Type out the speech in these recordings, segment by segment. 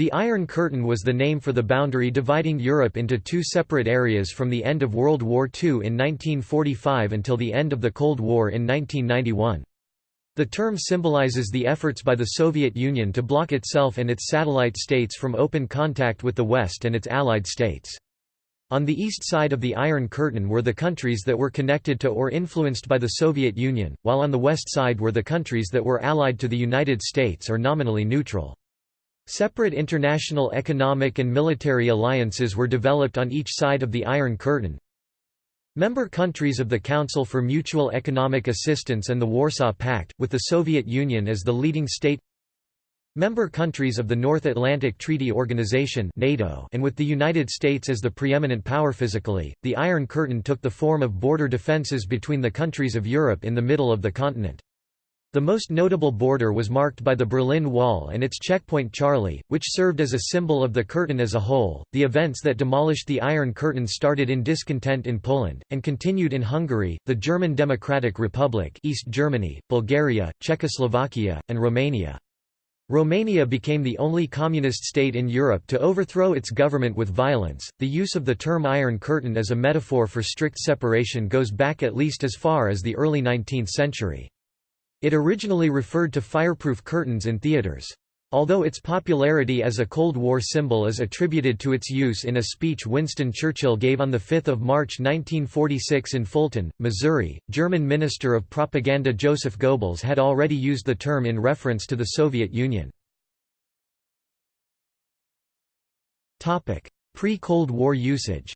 The Iron Curtain was the name for the boundary dividing Europe into two separate areas from the end of World War II in 1945 until the end of the Cold War in 1991. The term symbolizes the efforts by the Soviet Union to block itself and its satellite states from open contact with the West and its allied states. On the east side of the Iron Curtain were the countries that were connected to or influenced by the Soviet Union, while on the west side were the countries that were allied to the United States or nominally neutral. Separate international economic and military alliances were developed on each side of the Iron Curtain. Member countries of the Council for Mutual Economic Assistance and the Warsaw Pact, with the Soviet Union as the leading state Member countries of the North Atlantic Treaty Organization NATO and with the United States as the preeminent power physically, the Iron Curtain took the form of border defenses between the countries of Europe in the middle of the continent. The most notable border was marked by the Berlin Wall and its checkpoint Charlie, which served as a symbol of the curtain as a whole. The events that demolished the Iron Curtain started in discontent in Poland, and continued in Hungary, the German Democratic Republic, East Germany, Bulgaria, Czechoslovakia, and Romania. Romania became the only communist state in Europe to overthrow its government with violence. The use of the term Iron Curtain as a metaphor for strict separation goes back at least as far as the early 19th century. It originally referred to fireproof curtains in theaters. Although its popularity as a Cold War symbol is attributed to its use in a speech Winston Churchill gave on 5 March 1946 in Fulton, Missouri, German Minister of Propaganda Joseph Goebbels had already used the term in reference to the Soviet Union. Pre-Cold War usage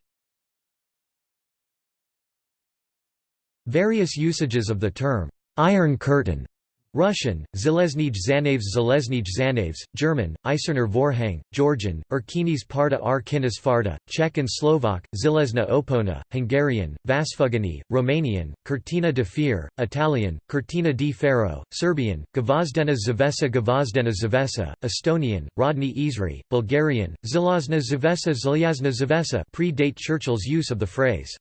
Various usages of the term Iron Curtain Russian, Zeleznij Zanavs Zeleznij Zanavs, German, Eiserner Vorhang, Georgian, Erkinis Parta R Farda, Czech and Slovak, Zilezna Opona, Hungarian, Vasfugani, Romanian, Cortina de Fier, Italian, Cortina di Ferro, Serbian, Gavazdena Zavesa Gavazdena Zavesa, Estonian, Rodney Isri, Bulgarian, Zilazna Zavesa Zilyazna Zavesa predate Churchill's use of the phrase.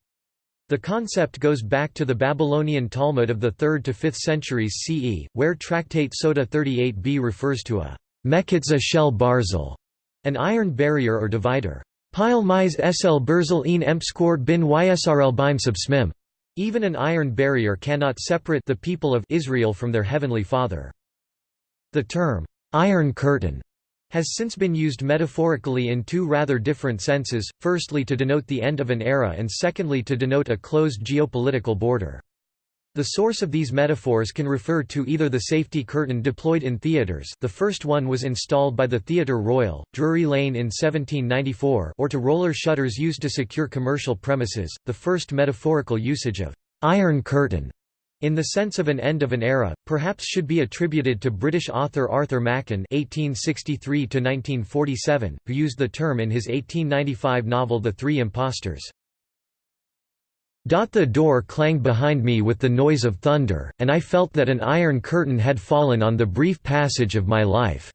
The concept goes back to the Babylonian Talmud of the 3rd to 5th centuries CE, where Tractate Sota 38b refers to a mekitza shel barzel, an iron barrier or divider. Pile mis sl berzel een empskor bin ysrl bim. Even an iron barrier cannot separate the people of Israel from their heavenly Father. The term, Iron Curtain, has since been used metaphorically in two rather different senses, firstly to denote the end of an era and secondly to denote a closed geopolitical border. The source of these metaphors can refer to either the safety curtain deployed in theatres the first one was installed by the Theatre Royal, Drury Lane in 1794 or to roller shutters used to secure commercial premises, the first metaphorical usage of «iron curtain» in the sense of an end of an era, perhaps should be attributed to British author Arthur Machen (1863–1947), who used the term in his 1895 novel *The Three Impostors*. The door clanged behind me with the noise of thunder, and I felt that an iron curtain had fallen on the brief passage of my life."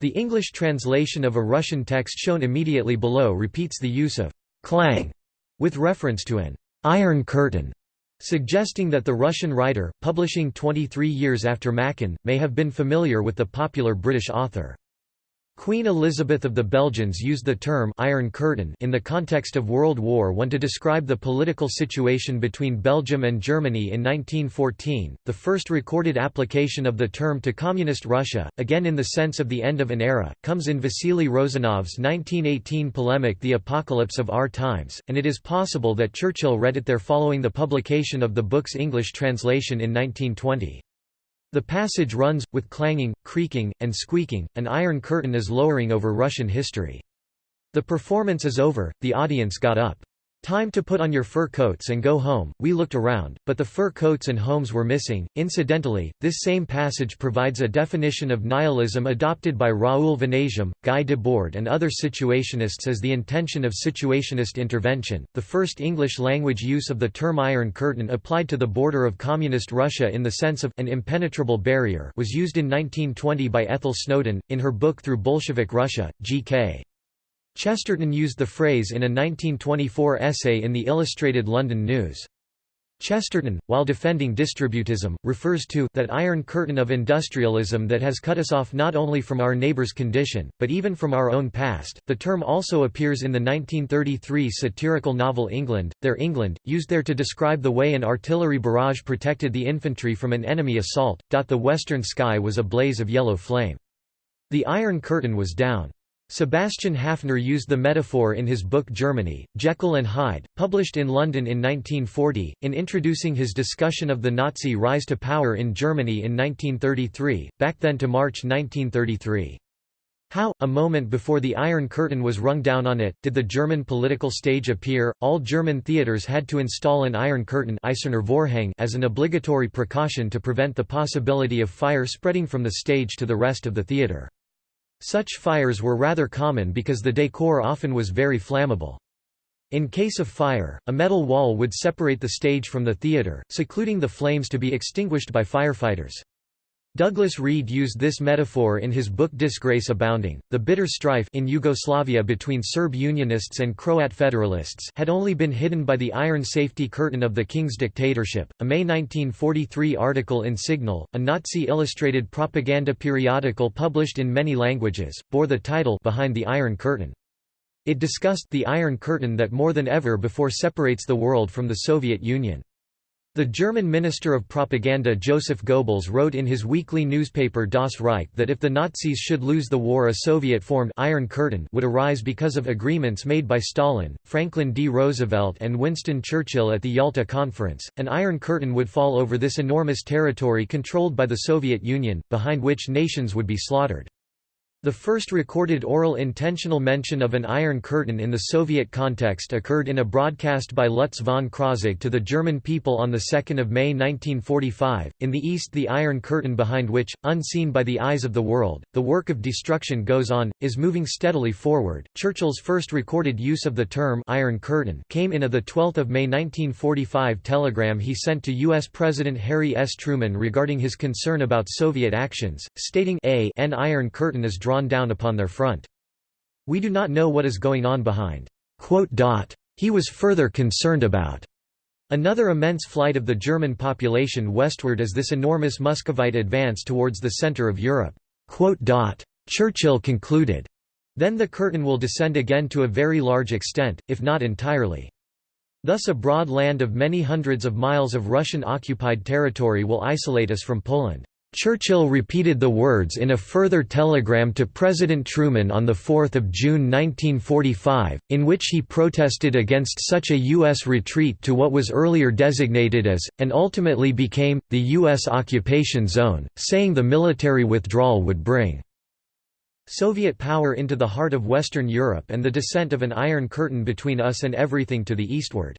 The English translation of a Russian text shown immediately below repeats the use of «clang» with reference to an «iron curtain» suggesting that the Russian writer, publishing 23 years after Machen, may have been familiar with the popular British author. Queen Elizabeth of the Belgians used the term Iron Curtain in the context of World War I to describe the political situation between Belgium and Germany in 1914, the first recorded application of the term to Communist Russia, again in the sense of the end of an era, comes in Vasily Rozanov's 1918 polemic The Apocalypse of Our Times, and it is possible that Churchill read it there following the publication of the book's English translation in 1920. The passage runs, with clanging, creaking, and squeaking, an iron curtain is lowering over Russian history. The performance is over, the audience got up. Time to put on your fur coats and go home. We looked around, but the fur coats and homes were missing. Incidentally, this same passage provides a definition of nihilism adopted by Raoul Vaneigem, Guy Debord, and other situationists as the intention of situationist intervention. The first English language use of the term Iron Curtain applied to the border of Communist Russia in the sense of an impenetrable barrier was used in 1920 by Ethel Snowden, in her book Through Bolshevik Russia, G.K. Chesterton used the phrase in a 1924 essay in the Illustrated London News. Chesterton, while defending distributism, refers to that iron curtain of industrialism that has cut us off not only from our neighbor's condition, but even from our own past. The term also appears in the 1933 satirical novel England, Their England, used there to describe the way an artillery barrage protected the infantry from an enemy assault. The western sky was a blaze of yellow flame. The Iron Curtain was down. Sebastian Haffner used the metaphor in his book Germany, Jekyll and Hyde, published in London in 1940, in introducing his discussion of the Nazi rise to power in Germany in 1933, back then to March 1933. How, a moment before the Iron Curtain was rung down on it, did the German political stage appear? All German theaters had to install an Iron Curtain as an obligatory precaution to prevent the possibility of fire spreading from the stage to the rest of the theater. Such fires were rather common because the décor often was very flammable. In case of fire, a metal wall would separate the stage from the theater, secluding the flames to be extinguished by firefighters. Douglas Reed used this metaphor in his book Disgrace Abounding. The bitter strife in Yugoslavia between Serb Unionists and Croat Federalists had only been hidden by the iron safety curtain of the king's dictatorship. A May 1943 article in Signal, a Nazi illustrated propaganda periodical published in many languages, bore the title Behind the Iron Curtain. It discussed the Iron Curtain that more than ever before separates the world from the Soviet Union. The German Minister of Propaganda Joseph Goebbels wrote in his weekly newspaper Das Reich that if the Nazis should lose the war a Soviet-formed Iron Curtain would arise because of agreements made by Stalin, Franklin D. Roosevelt and Winston Churchill at the Yalta Conference. An Iron Curtain would fall over this enormous territory controlled by the Soviet Union, behind which nations would be slaughtered. The first recorded oral intentional mention of an Iron Curtain in the Soviet context occurred in a broadcast by Lutz von Krosigk to the German people on 2 May 1945. In the East the Iron Curtain behind which, unseen by the eyes of the world, the work of destruction goes on, is moving steadily forward. Churchill's first recorded use of the term Iron Curtain came in a 12 May 1945 telegram he sent to U.S. President Harry S. Truman regarding his concern about Soviet actions, stating a an Iron Curtain is drawn down upon their front. We do not know what is going on behind. He was further concerned about another immense flight of the German population westward as this enormous Muscovite advance towards the center of Europe. Churchill concluded, then the curtain will descend again to a very large extent, if not entirely. Thus a broad land of many hundreds of miles of Russian-occupied territory will isolate us from Poland. Churchill repeated the words in a further telegram to President Truman on 4 June 1945, in which he protested against such a U.S. retreat to what was earlier designated as, and ultimately became, the U.S. occupation zone, saying the military withdrawal would bring Soviet power into the heart of Western Europe and the descent of an Iron Curtain between us and everything to the eastward.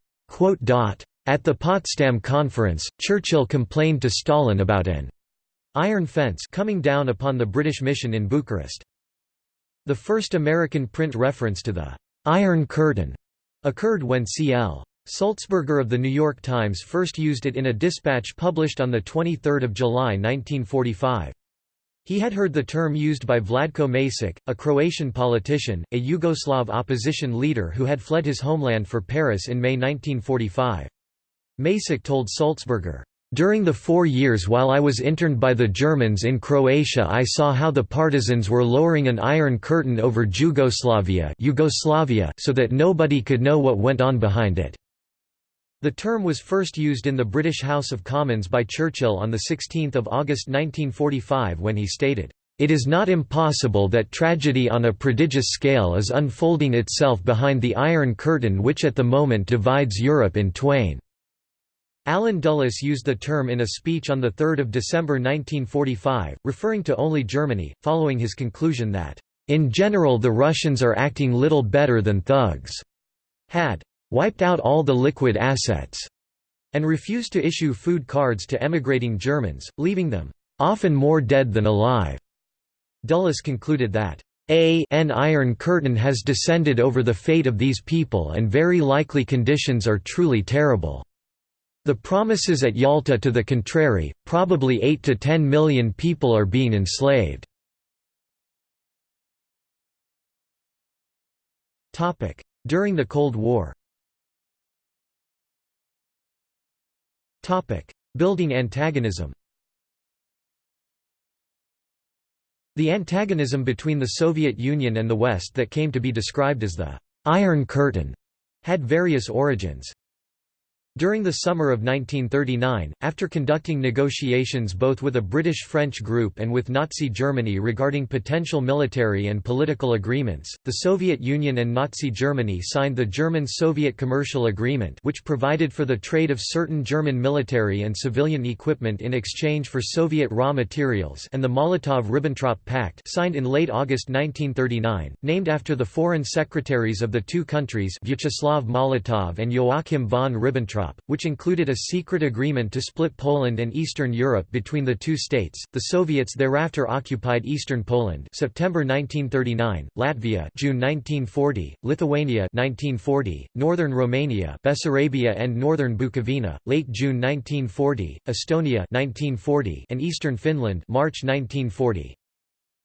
At the Potsdam Conference, Churchill complained to Stalin about an Iron Fence coming down upon the British mission in Bucharest. The first American print reference to the «Iron Curtain» occurred when C.L. Sulzberger of The New York Times first used it in a dispatch published on 23 July 1945. He had heard the term used by Vladko Maček, a Croatian politician, a Yugoslav opposition leader who had fled his homeland for Paris in May 1945. Maček told Sulzberger, during the four years while I was interned by the Germans in Croatia I saw how the partisans were lowering an iron curtain over Jugoslavia, Yugoslavia so that nobody could know what went on behind it. The term was first used in the British House of Commons by Churchill on 16 August 1945 when he stated, "...it is not impossible that tragedy on a prodigious scale is unfolding itself behind the Iron Curtain which at the moment divides Europe in twain." Allen Dulles used the term in a speech on 3 December 1945, referring to only Germany, following his conclusion that, "...in general the Russians are acting little better than thugs," had "...wiped out all the liquid assets," and refused to issue food cards to emigrating Germans, leaving them, "...often more dead than alive." Dulles concluded that, a an Iron Curtain has descended over the fate of these people and very likely conditions are truly terrible. The promises at Yalta to the contrary, probably 8 to 10 million people are being enslaved. During the Cold War Building antagonism The antagonism between the Soviet Union and the West that came to be described as the «Iron Curtain» had various origins. During the summer of 1939, after conducting negotiations both with a British-French group and with Nazi Germany regarding potential military and political agreements, the Soviet Union and Nazi Germany signed the German-Soviet Commercial Agreement which provided for the trade of certain German military and civilian equipment in exchange for Soviet raw materials and the Molotov–Ribbentrop Pact signed in late August 1939, named after the foreign secretaries of the two countries Vyacheslav Molotov and Joachim von Ribbentrop which included a secret agreement to split Poland and Eastern Europe between the two states. The Soviets thereafter occupied eastern Poland, September 1939, Latvia, June 1940, Lithuania 1940, northern Romania, Bessarabia and northern Bukovina, late June 1940, Estonia 1940, and eastern Finland, March 1940.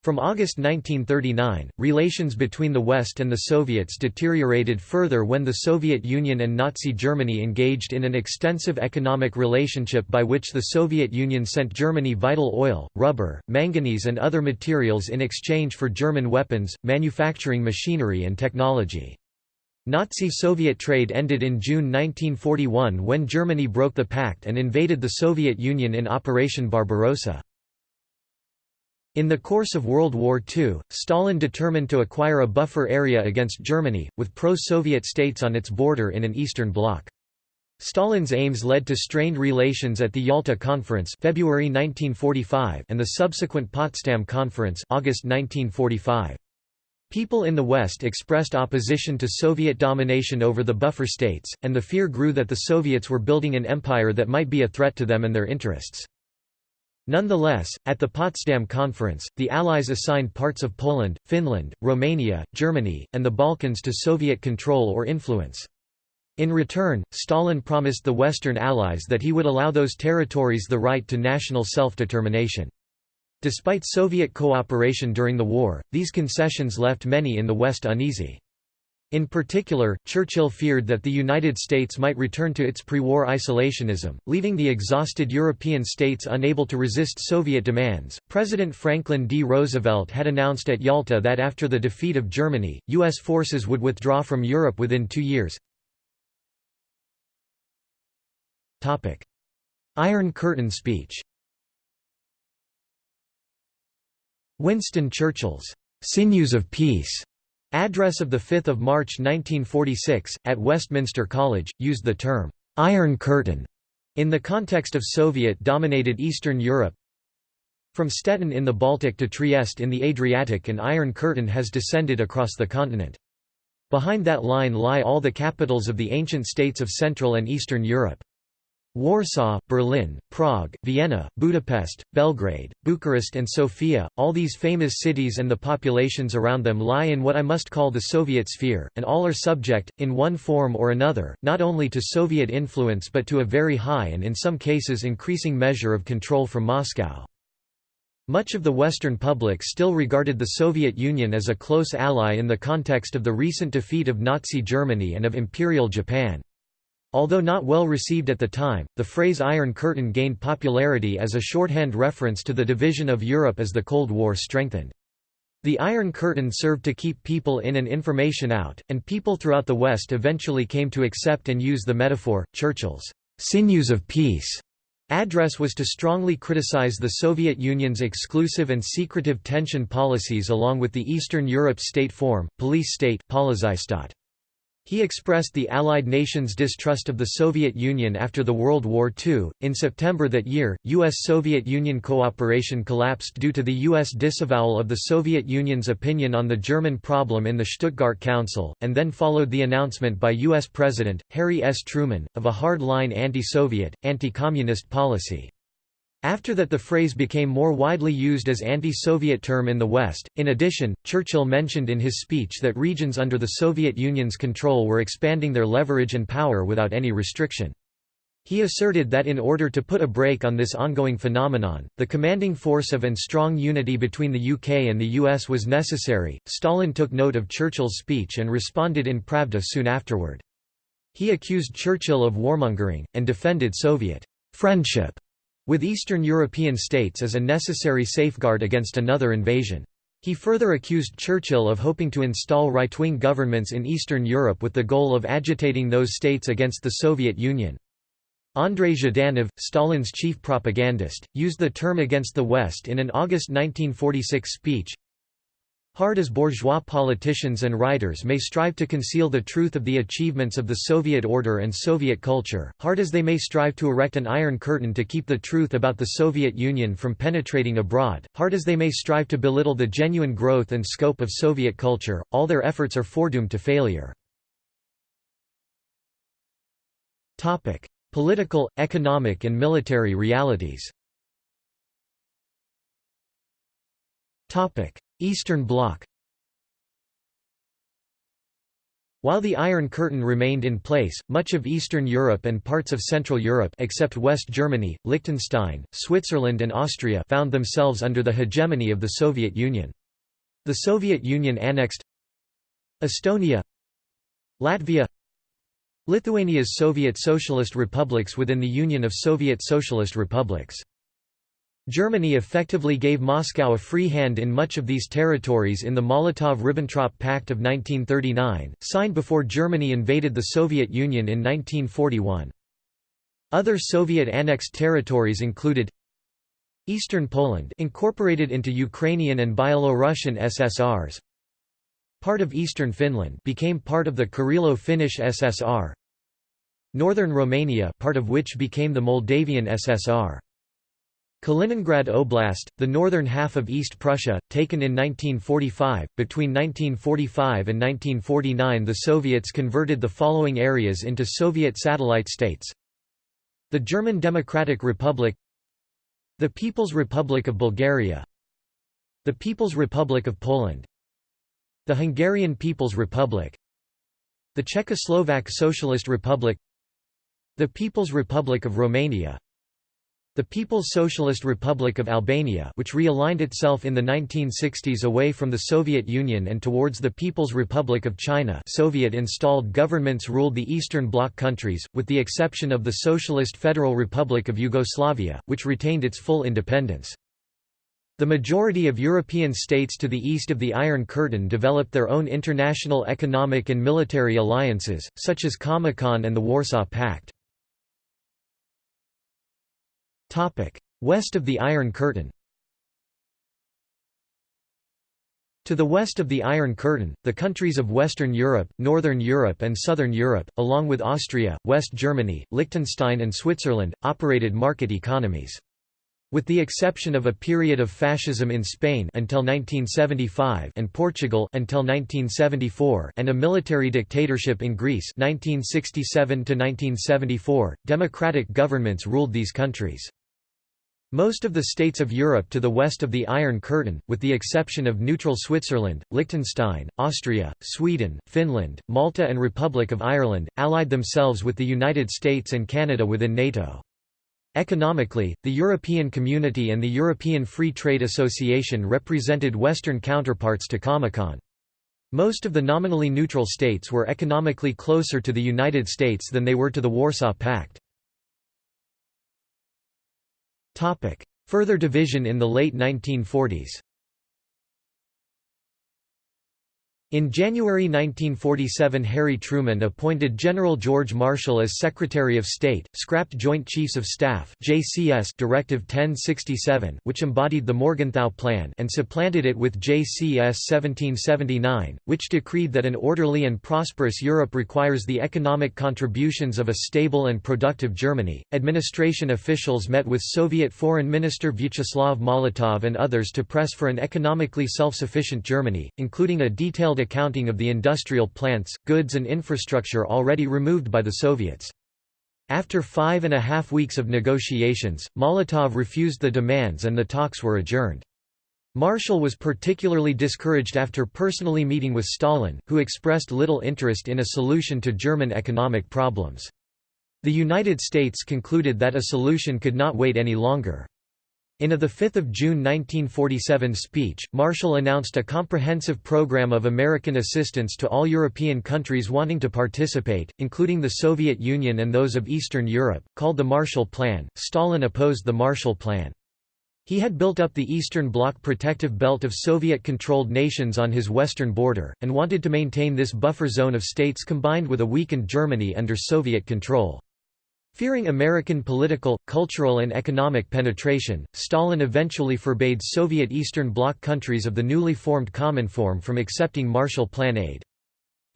From August 1939, relations between the West and the Soviets deteriorated further when the Soviet Union and Nazi Germany engaged in an extensive economic relationship by which the Soviet Union sent Germany vital oil, rubber, manganese and other materials in exchange for German weapons, manufacturing machinery and technology. Nazi-Soviet trade ended in June 1941 when Germany broke the pact and invaded the Soviet Union in Operation Barbarossa. In the course of World War II, Stalin determined to acquire a buffer area against Germany, with pro-Soviet states on its border in an eastern bloc. Stalin's aims led to strained relations at the Yalta Conference February 1945 and the subsequent Potsdam Conference August 1945. People in the West expressed opposition to Soviet domination over the buffer states, and the fear grew that the Soviets were building an empire that might be a threat to them and their interests. Nonetheless, at the Potsdam Conference, the Allies assigned parts of Poland, Finland, Romania, Germany, and the Balkans to Soviet control or influence. In return, Stalin promised the Western Allies that he would allow those territories the right to national self-determination. Despite Soviet cooperation during the war, these concessions left many in the West uneasy. In particular, Churchill feared that the United States might return to its pre-war isolationism, leaving the exhausted European states unable to resist Soviet demands. President Franklin D. Roosevelt had announced at Yalta that after the defeat of Germany, U.S. forces would withdraw from Europe within two years. Topic: Iron Curtain speech Winston Churchill's "'Sinews of Peace' Address of 5 March 1946, at Westminster College, used the term, "'Iron Curtain' in the context of Soviet-dominated Eastern Europe. From Stettin in the Baltic to Trieste in the Adriatic an Iron Curtain has descended across the continent. Behind that line lie all the capitals of the ancient states of Central and Eastern Europe. Warsaw, Berlin, Prague, Vienna, Budapest, Belgrade, Bucharest and Sofia, all these famous cities and the populations around them lie in what I must call the Soviet sphere, and all are subject, in one form or another, not only to Soviet influence but to a very high and in some cases increasing measure of control from Moscow. Much of the Western public still regarded the Soviet Union as a close ally in the context of the recent defeat of Nazi Germany and of Imperial Japan. Although not well received at the time, the phrase Iron Curtain gained popularity as a shorthand reference to the division of Europe as the Cold War strengthened. The Iron Curtain served to keep people in and information out, and people throughout the West eventually came to accept and use the metaphor. Churchill's sinews of peace address was to strongly criticize the Soviet Union's exclusive and secretive tension policies along with the Eastern Europe state form, police state he expressed the Allied nations' distrust of the Soviet Union after the World War II. In September that year, U.S. Soviet Union cooperation collapsed due to the U.S. disavowal of the Soviet Union's opinion on the German problem in the Stuttgart Council, and then followed the announcement by U.S. President, Harry S. Truman, of a hard-line anti-Soviet, anti-communist policy. After that the phrase became more widely used as anti-Soviet term in the West. In addition, Churchill mentioned in his speech that regions under the Soviet Union's control were expanding their leverage and power without any restriction. He asserted that in order to put a brake on this ongoing phenomenon, the commanding force of and strong unity between the UK and the US was necessary. Stalin took note of Churchill's speech and responded in Pravda soon afterward. He accused Churchill of warmongering, and defended Soviet friendship with Eastern European states as a necessary safeguard against another invasion. He further accused Churchill of hoping to install right-wing governments in Eastern Europe with the goal of agitating those states against the Soviet Union. Andrei Zhdanov, Stalin's chief propagandist, used the term against the West in an August 1946 speech, Hard as bourgeois politicians and writers may strive to conceal the truth of the achievements of the Soviet order and Soviet culture, hard as they may strive to erect an iron curtain to keep the truth about the Soviet Union from penetrating abroad, hard as they may strive to belittle the genuine growth and scope of Soviet culture, all their efforts are foredoomed to failure. Political, economic and military realities Eastern Bloc While the Iron Curtain remained in place, much of Eastern Europe and parts of Central Europe except West Germany, Liechtenstein, Switzerland and Austria found themselves under the hegemony of the Soviet Union. The Soviet Union annexed Estonia Latvia Lithuania's Soviet Socialist republics within the Union of Soviet Socialist Republics Germany effectively gave Moscow a free hand in much of these territories in the Molotov–Ribbentrop Pact of 1939, signed before Germany invaded the Soviet Union in 1941. Other Soviet annexed territories included Eastern Poland incorporated into Ukrainian and Byelorussian SSRs Part of Eastern Finland became part of the Karelia-Finnish SSR Northern Romania part of which became the Moldavian SSR Kaliningrad Oblast, the northern half of East Prussia, taken in 1945. Between 1945 and 1949, the Soviets converted the following areas into Soviet satellite states the German Democratic Republic, the People's Republic of Bulgaria, the People's Republic of Poland, the Hungarian People's Republic, the Czechoslovak Socialist Republic, the People's Republic of Romania, the People's Socialist Republic of Albania which realigned itself in the 1960s away from the Soviet Union and towards the People's Republic of China Soviet-installed governments ruled the Eastern Bloc countries, with the exception of the Socialist Federal Republic of Yugoslavia, which retained its full independence. The majority of European states to the east of the Iron Curtain developed their own international economic and military alliances, such as Comecon and the Warsaw Pact. West of the Iron Curtain To the west of the Iron Curtain, the countries of Western Europe, Northern Europe and Southern Europe, along with Austria, West Germany, Liechtenstein and Switzerland, operated market economies. With the exception of a period of fascism in Spain until 1975 and Portugal until 1974 and a military dictatorship in Greece 1967 to 1974, democratic governments ruled these countries. Most of the states of Europe to the west of the Iron Curtain, with the exception of neutral Switzerland, Liechtenstein, Austria, Sweden, Finland, Malta and Republic of Ireland, allied themselves with the United States and Canada within NATO. Economically, the European Community and the European Free Trade Association represented Western counterparts to Comecon. Most of the nominally neutral states were economically closer to the United States than they were to the Warsaw Pact. Further division in the late 1940s In January 1947 Harry Truman appointed General George Marshall as Secretary of State, scrapped Joint Chiefs of Staff JCS Directive 1067, which embodied the Morgenthau Plan and supplanted it with JCS 1779, which decreed that an orderly and prosperous Europe requires the economic contributions of a stable and productive Germany. Administration officials met with Soviet Foreign Minister Vyacheslav Molotov and others to press for an economically self-sufficient Germany, including a detailed accounting of the industrial plants, goods and infrastructure already removed by the Soviets. After five and a half weeks of negotiations, Molotov refused the demands and the talks were adjourned. Marshall was particularly discouraged after personally meeting with Stalin, who expressed little interest in a solution to German economic problems. The United States concluded that a solution could not wait any longer. In a 5 June 1947 speech, Marshall announced a comprehensive program of American assistance to all European countries wanting to participate, including the Soviet Union and those of Eastern Europe, called the Marshall Plan. Stalin opposed the Marshall Plan. He had built up the Eastern Bloc protective belt of Soviet-controlled nations on his western border, and wanted to maintain this buffer zone of states combined with a weakened Germany under Soviet control. Fearing American political, cultural and economic penetration, Stalin eventually forbade Soviet Eastern Bloc countries of the newly formed Cominform from accepting Marshall Plan aid.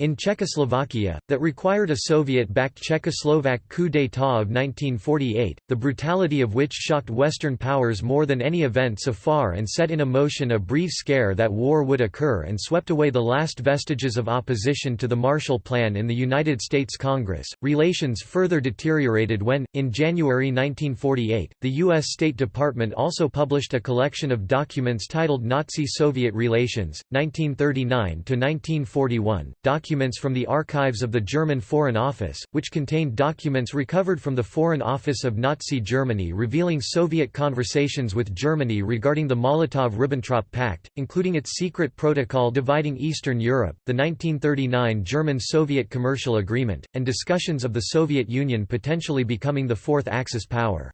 In Czechoslovakia, that required a Soviet-backed Czechoslovak coup d'état of 1948, the brutality of which shocked Western powers more than any event so far and set in motion a brief scare that war would occur and swept away the last vestiges of opposition to the Marshall Plan in the United States Congress. Relations further deteriorated when, in January 1948, the U.S. State Department also published a collection of documents titled Nazi-Soviet Relations, 1939–1941, documents from the archives of the German Foreign Office, which contained documents recovered from the Foreign Office of Nazi Germany revealing Soviet conversations with Germany regarding the Molotov–Ribbentrop Pact, including its secret protocol dividing Eastern Europe, the 1939 German-Soviet Commercial Agreement, and discussions of the Soviet Union potentially becoming the fourth Axis power.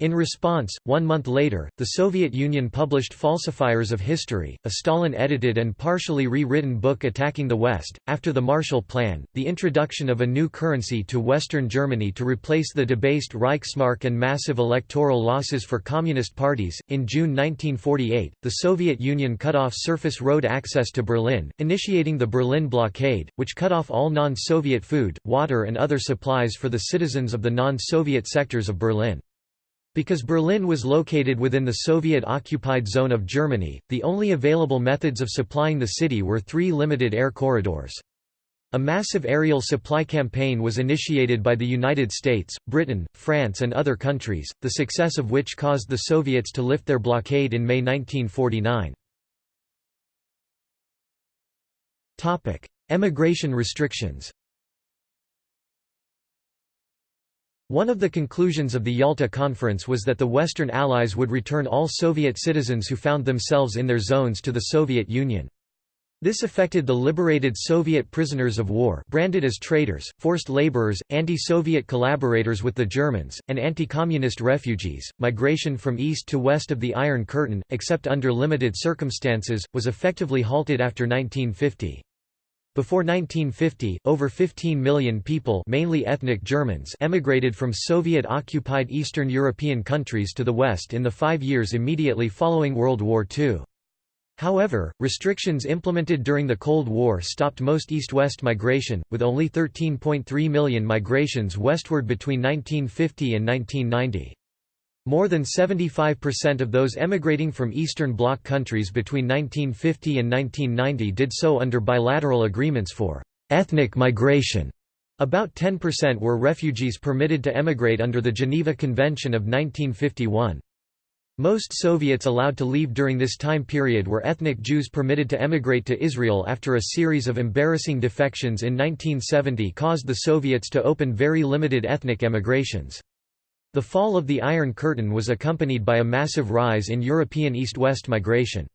In response, one month later, the Soviet Union published Falsifiers of History, a Stalin-edited and partially rewritten book attacking the West. After the Marshall Plan, the introduction of a new currency to Western Germany to replace the debased Reichsmark and massive electoral losses for communist parties. In June 1948, the Soviet Union cut off surface road access to Berlin, initiating the Berlin Blockade, which cut off all non-Soviet food, water and other supplies for the citizens of the non-Soviet sectors of Berlin. Because Berlin was located within the Soviet-occupied zone of Germany, the only available methods of supplying the city were three limited air corridors. A massive aerial supply campaign was initiated by the United States, Britain, France and other countries, the success of which caused the Soviets to lift their blockade in May 1949. Emigration restrictions One of the conclusions of the Yalta Conference was that the Western Allies would return all Soviet citizens who found themselves in their zones to the Soviet Union. This affected the liberated Soviet prisoners of war branded as traitors, forced laborers, anti-Soviet collaborators with the Germans, and anti-communist refugees. Migration from east to west of the Iron Curtain, except under limited circumstances, was effectively halted after 1950. Before 1950, over 15 million people mainly ethnic Germans emigrated from Soviet-occupied Eastern European countries to the West in the five years immediately following World War II. However, restrictions implemented during the Cold War stopped most east-west migration, with only 13.3 million migrations westward between 1950 and 1990. More than 75% of those emigrating from Eastern Bloc countries between 1950 and 1990 did so under bilateral agreements for ethnic migration. About 10% were refugees permitted to emigrate under the Geneva Convention of 1951. Most Soviets allowed to leave during this time period were ethnic Jews permitted to emigrate to Israel after a series of embarrassing defections in 1970 caused the Soviets to open very limited ethnic emigrations. The fall of the Iron Curtain was accompanied by a massive rise in European east-west migration.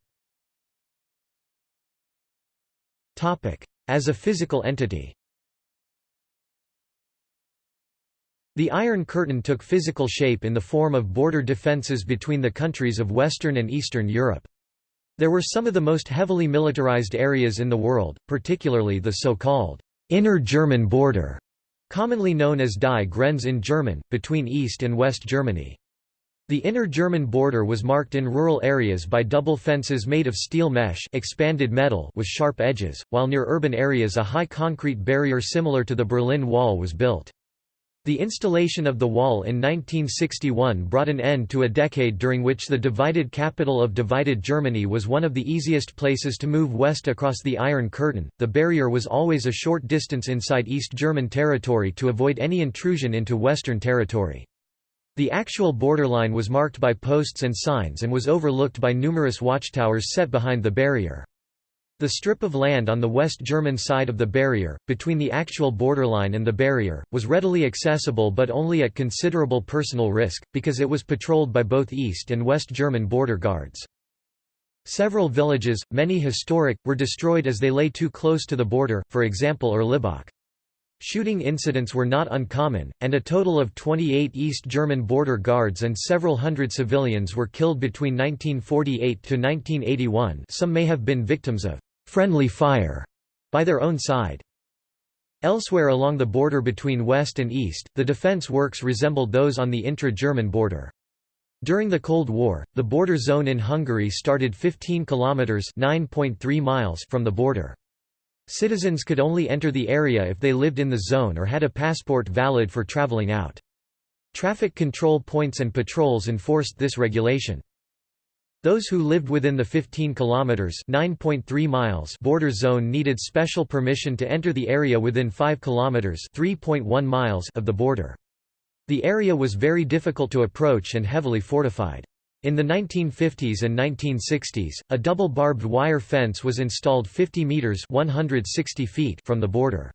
As a physical entity The Iron Curtain took physical shape in the form of border defences between the countries of Western and Eastern Europe. There were some of the most heavily militarized areas in the world, particularly the so-called inner German border, commonly known as Die Grenze in German, between East and West Germany. The inner German border was marked in rural areas by double fences made of steel mesh expanded metal with sharp edges, while near urban areas a high concrete barrier similar to the Berlin Wall was built. The installation of the wall in 1961 brought an end to a decade during which the divided capital of divided Germany was one of the easiest places to move west across the Iron Curtain. The barrier was always a short distance inside East German territory to avoid any intrusion into Western territory. The actual borderline was marked by posts and signs and was overlooked by numerous watchtowers set behind the barrier. The strip of land on the West German side of the barrier, between the actual borderline and the barrier, was readily accessible but only at considerable personal risk, because it was patrolled by both East and West German border guards. Several villages, many historic, were destroyed as they lay too close to the border, for example Erlebach. Shooting incidents were not uncommon, and a total of 28 East German border guards and several hundred civilians were killed between 1948 to 1981 some may have been victims of friendly fire by their own side. Elsewhere along the border between West and East, the defense works resembled those on the intra-German border. During the Cold War, the border zone in Hungary started 15 kilometers (9.3 miles) from the border. Citizens could only enter the area if they lived in the zone or had a passport valid for traveling out. Traffic control points and patrols enforced this regulation. Those who lived within the 15 kilometers (9.3 miles) border zone needed special permission to enter the area within 5 kilometers (3.1 miles) of the border. The area was very difficult to approach and heavily fortified. In the 1950s and 1960s, a double barbed wire fence was installed 50 meters (160 feet) from the border.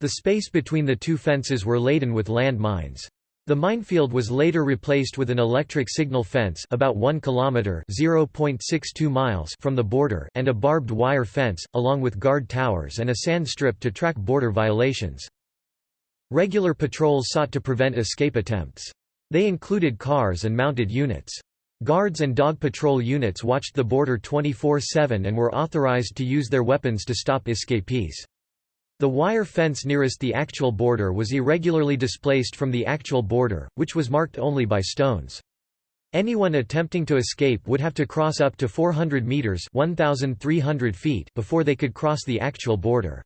The space between the two fences were laden with land mines. The minefield was later replaced with an electric signal fence about 1 kilometer (0.62 miles) from the border and a barbed wire fence along with guard towers and a sand strip to track border violations. Regular patrols sought to prevent escape attempts. They included cars and mounted units. Guards and dog patrol units watched the border 24-7 and were authorized to use their weapons to stop escapees. The wire fence nearest the actual border was irregularly displaced from the actual border, which was marked only by stones. Anyone attempting to escape would have to cross up to 400 meters (1,300 feet) before they could cross the actual border.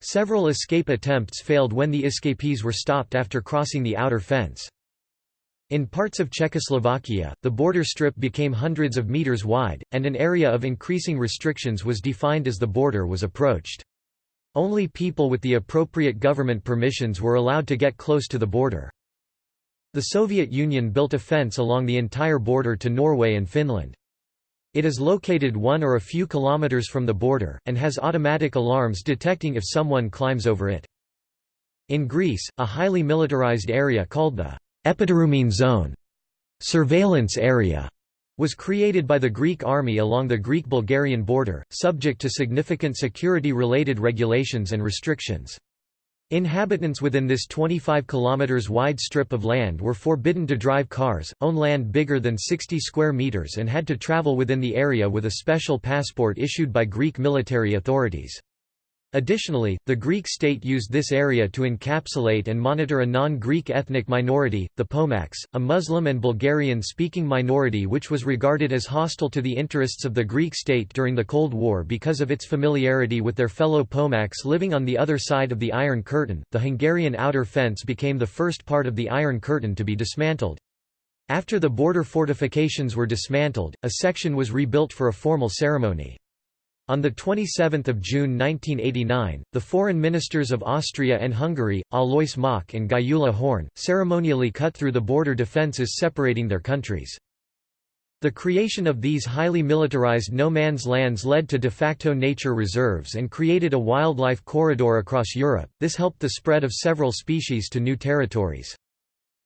Several escape attempts failed when the escapees were stopped after crossing the outer fence. In parts of Czechoslovakia, the border strip became hundreds of meters wide, and an area of increasing restrictions was defined as the border was approached. Only people with the appropriate government permissions were allowed to get close to the border. The Soviet Union built a fence along the entire border to Norway and Finland. It is located one or a few kilometers from the border, and has automatic alarms detecting if someone climbs over it. In Greece, a highly militarized area called the Epidurumene Zone surveillance area was created by the Greek army along the Greek-Bulgarian border, subject to significant security-related regulations and restrictions. Inhabitants within this 25 km wide strip of land were forbidden to drive cars, own land bigger than 60 square meters and had to travel within the area with a special passport issued by Greek military authorities. Additionally, the Greek state used this area to encapsulate and monitor a non-Greek ethnic minority, the Pomaks, a Muslim and Bulgarian-speaking minority which was regarded as hostile to the interests of the Greek state during the Cold War because of its familiarity with their fellow Pomaks living on the other side of the Iron Curtain. The Hungarian outer fence became the first part of the Iron Curtain to be dismantled. After the border fortifications were dismantled, a section was rebuilt for a formal ceremony. On 27 June 1989, the foreign ministers of Austria and Hungary, Alois Mock and Gyula Horn, ceremonially cut through the border defences separating their countries. The creation of these highly militarized no-man's lands led to de facto nature reserves and created a wildlife corridor across Europe, this helped the spread of several species to new territories.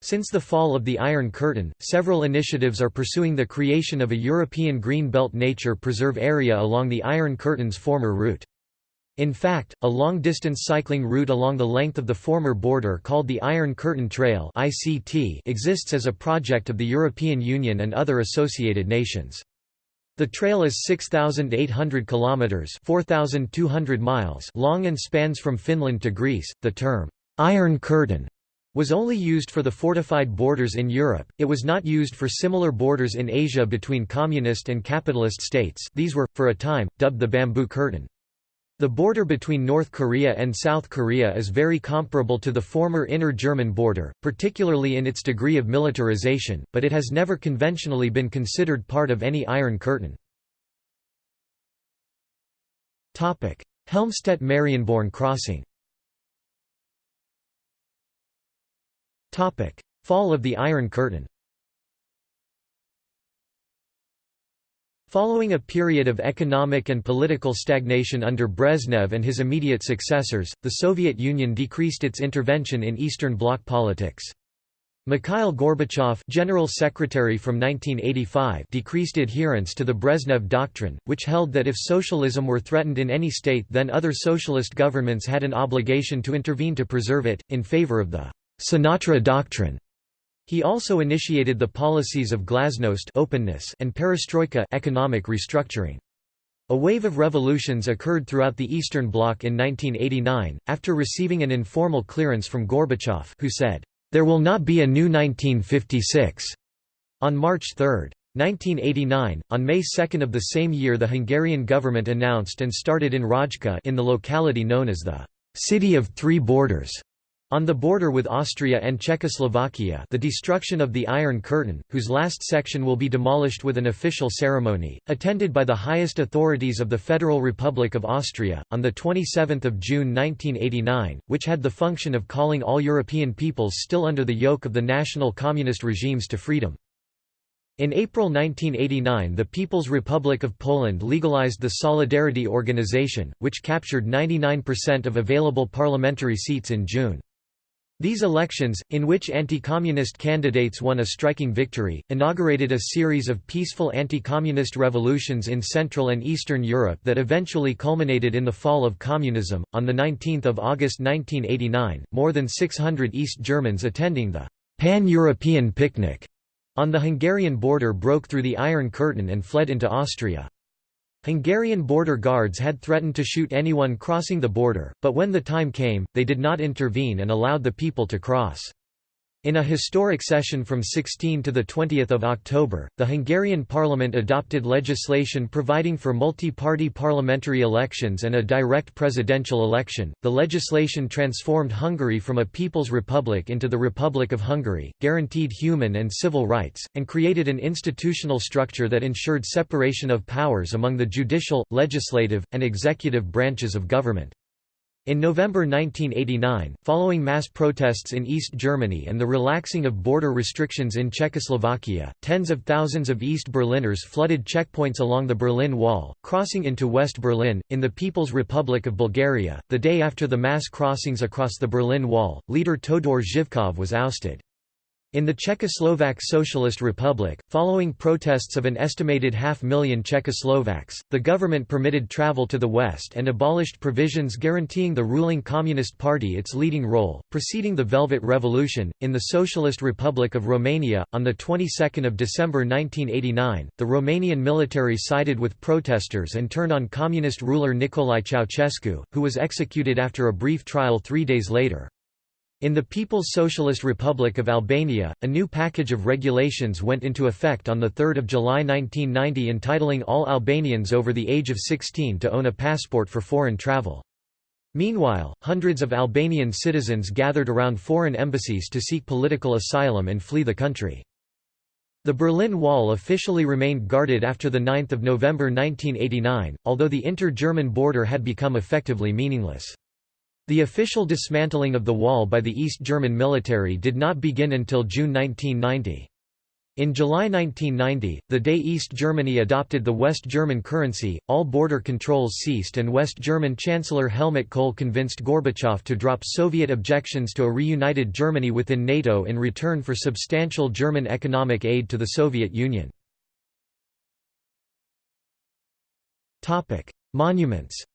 Since the fall of the Iron Curtain, several initiatives are pursuing the creation of a European Green Belt nature preserve area along the Iron Curtain's former route. In fact, a long-distance cycling route along the length of the former border called the Iron Curtain Trail exists as a project of the European Union and other associated nations. The trail is 6,800 kilometers (4,200 miles) long and spans from Finland to Greece. The term Iron Curtain was only used for the fortified borders in Europe, it was not used for similar borders in Asia between communist and capitalist states these were, for a time, dubbed the Bamboo Curtain. The border between North Korea and South Korea is very comparable to the former inner German border, particularly in its degree of militarization, but it has never conventionally been considered part of any Iron Curtain. Helmstedt-Marienborn crossing Fall of the Iron Curtain Following a period of economic and political stagnation under Brezhnev and his immediate successors, the Soviet Union decreased its intervention in Eastern Bloc politics. Mikhail Gorbachev General Secretary from 1985 decreased adherence to the Brezhnev Doctrine, which held that if socialism were threatened in any state then other socialist governments had an obligation to intervene to preserve it, in favor of the Sinatra Doctrine. He also initiated the policies of glasnost openness and perestroika economic restructuring. A wave of revolutions occurred throughout the Eastern Bloc in 1989, after receiving an informal clearance from Gorbachev who said, "...there will not be a new 1956." On March 3. 1989, on May 2 of the same year the Hungarian government announced and started in Rajka in the locality known as the "...city of three borders." On the border with Austria and Czechoslovakia the destruction of the Iron Curtain, whose last section will be demolished with an official ceremony, attended by the highest authorities of the Federal Republic of Austria, on 27 June 1989, which had the function of calling all European peoples still under the yoke of the national communist regimes to freedom. In April 1989 the People's Republic of Poland legalized the Solidarity Organization, which captured 99% of available parliamentary seats in June. These elections, in which anti-communist candidates won a striking victory, inaugurated a series of peaceful anti-communist revolutions in Central and Eastern Europe that eventually culminated in the fall of communism. On the 19th of August 1989, more than 600 East Germans attending the Pan-European Picnic on the Hungarian border broke through the Iron Curtain and fled into Austria. Hungarian border guards had threatened to shoot anyone crossing the border, but when the time came, they did not intervene and allowed the people to cross. In a historic session from 16 to 20 October, the Hungarian parliament adopted legislation providing for multi-party parliamentary elections and a direct presidential election. The legislation transformed Hungary from a people's republic into the Republic of Hungary, guaranteed human and civil rights, and created an institutional structure that ensured separation of powers among the judicial, legislative, and executive branches of government. In November 1989, following mass protests in East Germany and the relaxing of border restrictions in Czechoslovakia, tens of thousands of East Berliners flooded checkpoints along the Berlin Wall, crossing into West Berlin. In the People's Republic of Bulgaria, the day after the mass crossings across the Berlin Wall, leader Todor Zhivkov was ousted. In the Czechoslovak Socialist Republic, following protests of an estimated half-million Czechoslovaks, the government permitted travel to the west and abolished provisions guaranteeing the ruling Communist Party its leading role. Preceding the Velvet Revolution, in the Socialist Republic of Romania, on the 22nd of December 1989, the Romanian military sided with protesters and turned on communist ruler Nicolae Ceausescu, who was executed after a brief trial three days later. In the People's Socialist Republic of Albania, a new package of regulations went into effect on 3 July 1990 entitling all Albanians over the age of 16 to own a passport for foreign travel. Meanwhile, hundreds of Albanian citizens gathered around foreign embassies to seek political asylum and flee the country. The Berlin Wall officially remained guarded after 9 November 1989, although the inter-German border had become effectively meaningless. The official dismantling of the wall by the East German military did not begin until June 1990. In July 1990, the day East Germany adopted the West German currency, all border controls ceased and West German Chancellor Helmut Kohl convinced Gorbachev to drop Soviet objections to a reunited Germany within NATO in return for substantial German economic aid to the Soviet Union. Monuments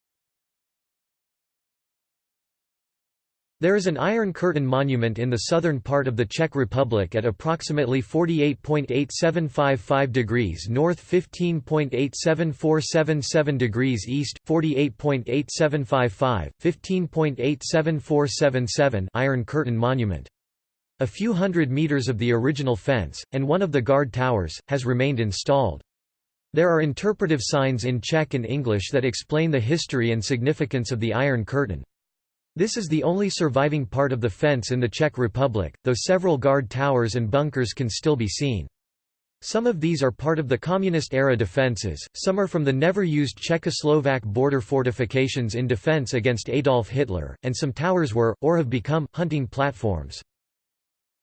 There is an Iron Curtain monument in the southern part of the Czech Republic at approximately 48.8755 degrees north 15.87477 degrees east, 48.8755, 15.87477 Iron Curtain Monument. A few hundred meters of the original fence, and one of the guard towers, has remained installed. There are interpretive signs in Czech and English that explain the history and significance of the Iron Curtain. This is the only surviving part of the fence in the Czech Republic, though several guard towers and bunkers can still be seen. Some of these are part of the Communist-era defences, some are from the never-used Czechoslovak border fortifications in defence against Adolf Hitler, and some towers were, or have become, hunting platforms.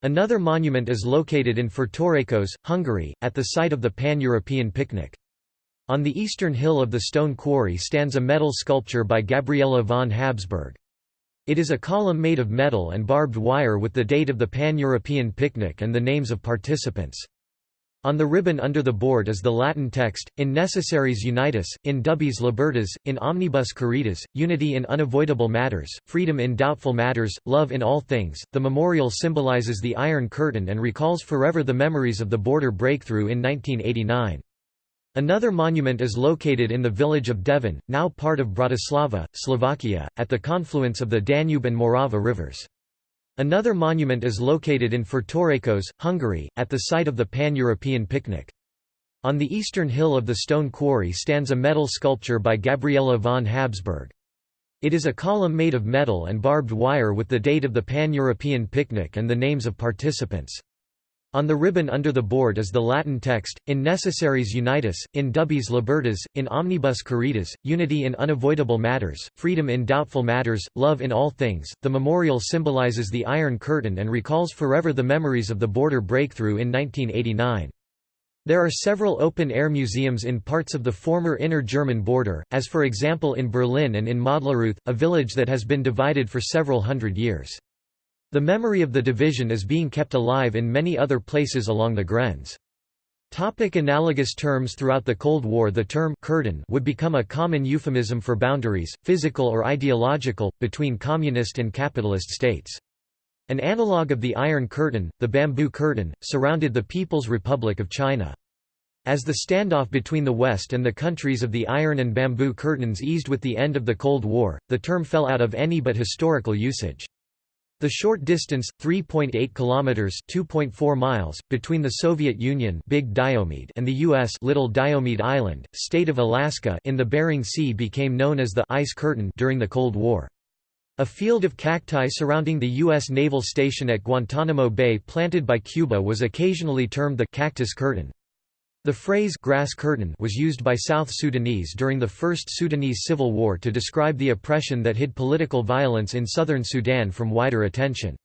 Another monument is located in Fertőrákos, Hungary, at the site of the Pan-European picnic. On the eastern hill of the stone quarry stands a metal sculpture by Gabriela von Habsburg. It is a column made of metal and barbed wire with the date of the Pan-European picnic and the names of participants. On the ribbon under the board is the Latin text, In necessariis unitas, in dubiis libertas, in omnibus caritas, unity in unavoidable matters, freedom in doubtful matters, love in all things. The memorial symbolizes the Iron Curtain and recalls forever the memories of the border breakthrough in 1989. Another monument is located in the village of Devin, now part of Bratislava, Slovakia, at the confluence of the Danube and Morava rivers. Another monument is located in Fertőrákos, Hungary, at the site of the Pan-European picnic. On the eastern hill of the stone quarry stands a metal sculpture by Gabriela von Habsburg. It is a column made of metal and barbed wire with the date of the Pan-European picnic and the names of participants. On the ribbon under the board is the Latin text, in necessariis unitas, in dubiis libertas, in omnibus caritas, unity in unavoidable matters, freedom in doubtful matters, love in all things. The memorial symbolizes the Iron Curtain and recalls forever the memories of the border breakthrough in 1989. There are several open-air museums in parts of the former inner German border, as for example in Berlin and in Mödlareuth, a village that has been divided for several hundred years. The memory of the division is being kept alive in many other places along the Grenz. Topic analogous terms Throughout the Cold War the term curtain would become a common euphemism for boundaries, physical or ideological, between communist and capitalist states. An analogue of the Iron Curtain, the Bamboo Curtain, surrounded the People's Republic of China. As the standoff between the West and the countries of the Iron and Bamboo Curtains eased with the end of the Cold War, the term fell out of any but historical usage. The short distance, 3.8 kilometers (2.4 miles), between the Soviet Union (Big Diomede) and the US (Little Diomede Island, state of Alaska) in the Bering Sea became known as the ice curtain during the Cold War. A field of cacti surrounding the U.S. naval station at Guantanamo Bay planted by Cuba was occasionally termed the cactus curtain. The phrase grass curtain was used by South Sudanese during the First Sudanese Civil War to describe the oppression that hid political violence in southern Sudan from wider attention.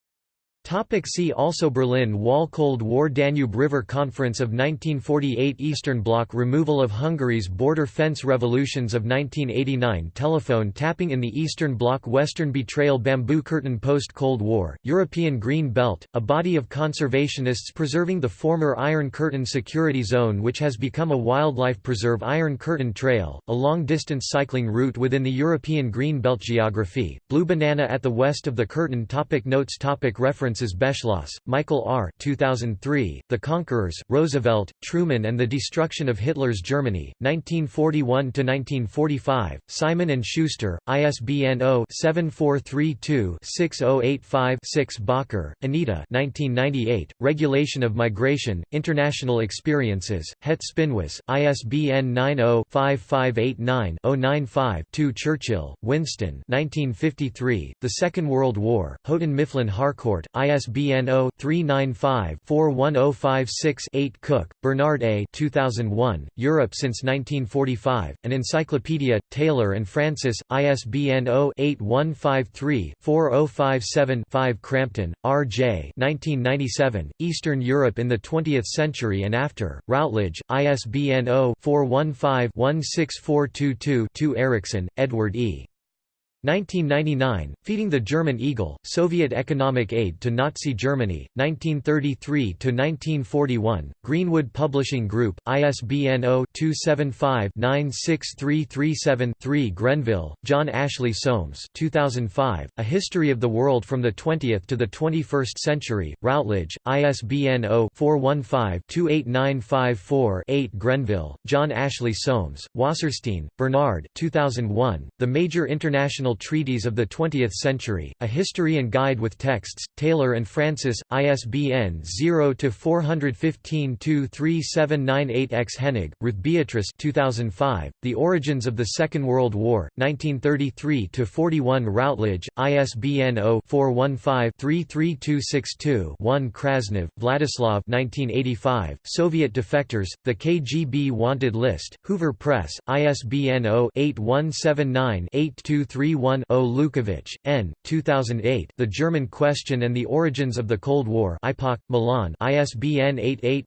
Topic see also Berlin Wall Cold War Danube River Conference of 1948 Eastern Bloc Removal of Hungary's border fence Revolutions of 1989 Telephone tapping in the Eastern Bloc Western Betrayal Bamboo Curtain Post-Cold War, European Green Belt, a body of conservationists preserving the former Iron Curtain Security Zone which has become a wildlife preserve Iron Curtain Trail, a long-distance cycling route within the European Green Belt geography, Blue Banana at the west of the Curtain. Topic Notes. Topic Reference References Beschloss, Michael R. 2003, The Conquerors, Roosevelt, Truman and the Destruction of Hitler's Germany, 1941–1945, Simon & Schuster, ISBN 0-7432-6085-6 Bakker, Anita 1998, Regulation of Migration, International Experiences, Het Spinhuis, ISBN 90-5589-095-2 Churchill, Winston 1953, The Second World War, Houghton Mifflin Harcourt, ISBN 0-395-41056-8 Cook, Bernard A. 2001, Europe since 1945, An Encyclopedia, Taylor and Francis, ISBN 0-8153-4057-5 Crampton, R. J. 1997, Eastern Europe in the Twentieth Century and After, Routledge, ISBN 0-415-16422-2 Ericson, Edward E. 1999, Feeding the German Eagle, Soviet Economic Aid to Nazi Germany, 1933–1941, Greenwood Publishing Group, ISBN 0-275-96337-3 Grenville, John Ashley Soames 2005, A History of the World from the Twentieth to the Twenty-First Century, Routledge, ISBN 0-415-28954-8 Grenville, John Ashley Soames, Wasserstein, Bernard 2001, The Major International treaties of the 20th century, a history and guide with texts, Taylor and Francis, ISBN 0-415-23798-X Henig, Ruth Beatrice 2005, The Origins of the Second World War, 1933–41 Routledge, ISBN 0-415-33262-1 Krasnov, Vladislav 1985, Soviet defectors, The KGB Wanted List, Hoover Press, ISBN 0 8179 8231 41 Lukovich, N. 2008 The German Question and the Origins of the Cold War IPOC, Milan ISBN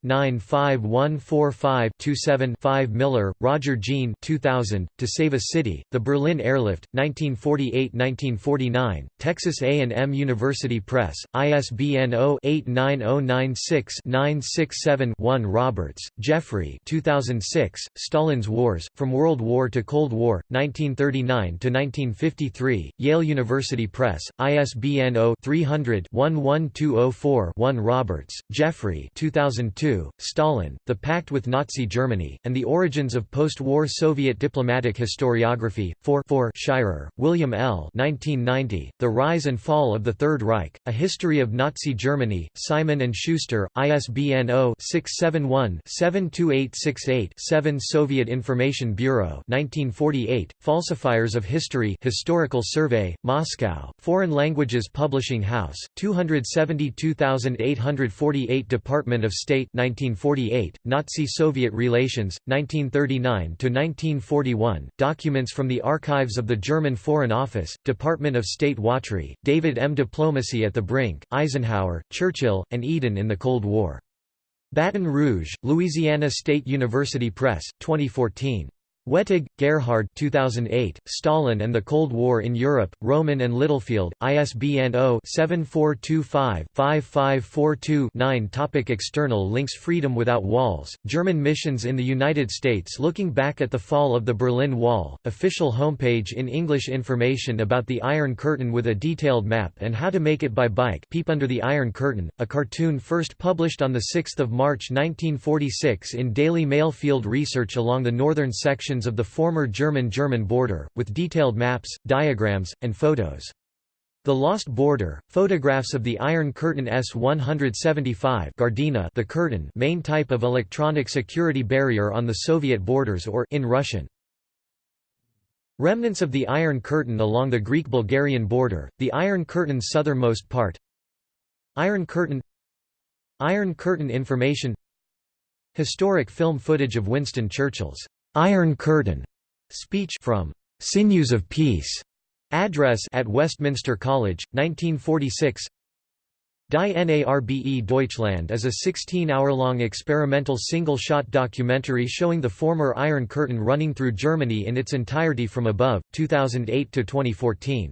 88-95145-27-5 Miller, Roger Gene 2000, To Save a City, The Berlin Airlift, 1948–1949, Texas A&M University Press, ISBN 0-89096-967-1 Roberts, Geoffrey 2006, Stalin's Wars, From World War to Cold War, 1939 to 1950 1939–1953, Yale University Press, ISBN 0-300-11204-1 Roberts, Geoffrey 2002, Stalin, The Pact with Nazi Germany, and the Origins of Post-War Soviet Diplomatic Historiography, 4 4 Shirer, William L. 1990, The Rise and Fall of the Third Reich, A History of Nazi Germany, Simon & Schuster, ISBN 0-671-72868-7 Soviet Information Bureau 1948, Falsifiers of History Survey, Moscow, Foreign Languages Publishing House, 272848 Department of State 1948, Nazi-Soviet Relations, 1939–1941, Documents from the Archives of the German Foreign Office, Department of State Watry, David M. Diplomacy at the Brink, Eisenhower, Churchill, and Eden in the Cold War. Baton Rouge, Louisiana State University Press, 2014. Wettig, Gerhard 2008, Stalin and the Cold War in Europe, Rowman and Littlefield, ISBN 0-7425-5542-9 Topic External links Freedom Without Walls, German missions in the United States Looking back at the fall of the Berlin Wall, official homepage in English Information about the Iron Curtain with a detailed map and how to make it by bike Peep Under the Iron Curtain, a cartoon first published on 6 March 1946 in Daily Mail Field research along the northern of the former German-German border, with detailed maps, diagrams, and photos. The Lost Border, photographs of the Iron Curtain S-175 Gardina the curtain main type of electronic security barrier on the Soviet borders or in Russian. Remnants of the Iron Curtain along the Greek-Bulgarian border, the Iron Curtain's southernmost part Iron Curtain Iron Curtain information Historic film footage of Winston Churchill's Iron Curtain speech from Sinews of Peace address at Westminster College, 1946. Die Narbe Deutschland is a 16-hour-long experimental single-shot documentary showing the former Iron Curtain running through Germany in its entirety from above, 2008 to 2014.